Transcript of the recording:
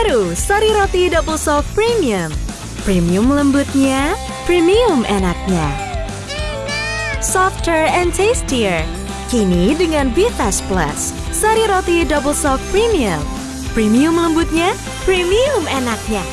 Baru Sari Roti Double Soft Premium. Premium lembutnya, premium enaknya. Softer and tastier. Kini dengan Vitas Plus. Sari Roti Double Soft Premium. Premium lembutnya, premium enaknya.